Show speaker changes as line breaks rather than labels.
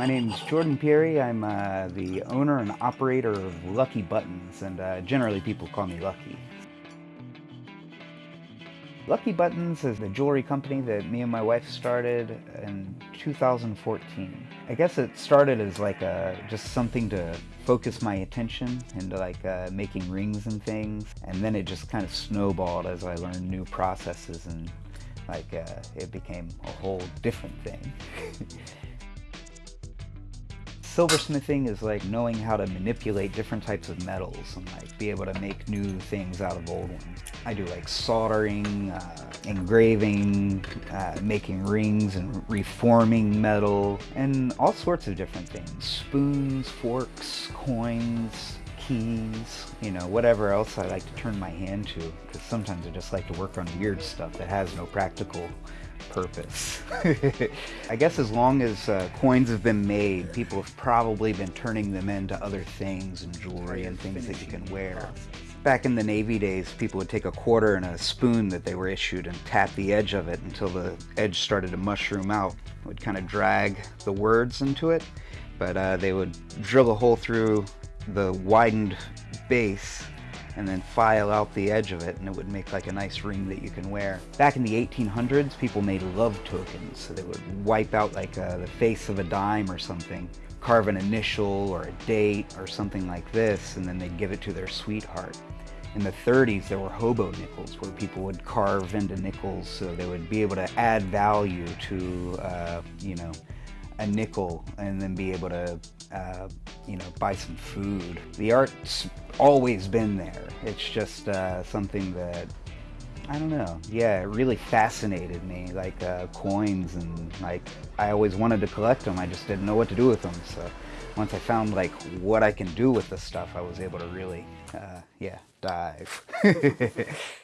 My name is Jordan Pieri. I'm uh, the owner and operator of Lucky Buttons, and uh, generally people call me Lucky. Lucky Buttons is the jewelry company that me and my wife started in 2014. I guess it started as like a, just something to focus my attention into like uh, making rings and things, and then it just kind of snowballed as I learned new processes and like uh, it became a whole different thing. Silversmithing is like knowing how to manipulate different types of metals and like be able to make new things out of old ones. I do like soldering, uh, engraving, uh, making rings and reforming metal, and all sorts of different things. Spoons, forks, coins, keys, you know, whatever else I like to turn my hand to, because sometimes I just like to work on weird stuff that has no practical purpose. I guess as long as uh, coins have been made, people have probably been turning them into other things and jewelry and things that you can wear. Back in the Navy days, people would take a quarter and a spoon that they were issued and tap the edge of it until the edge started to mushroom out. It would kind of drag the words into it, but uh, they would drill a hole through the widened base and then file out the edge of it and it would make like a nice ring that you can wear. Back in the 1800s, people made love tokens. So they would wipe out like uh, the face of a dime or something, carve an initial or a date or something like this, and then they'd give it to their sweetheart. In the 30s, there were hobo nickels where people would carve into nickels so they would be able to add value to, uh, you know, a nickel and then be able to, uh, you know, buy some food. The art's always been there. It's just uh, something that, I don't know, yeah, it really fascinated me, like uh, coins and like, I always wanted to collect them, I just didn't know what to do with them, so once I found like what I can do with the stuff, I was able to really, uh, yeah, dive.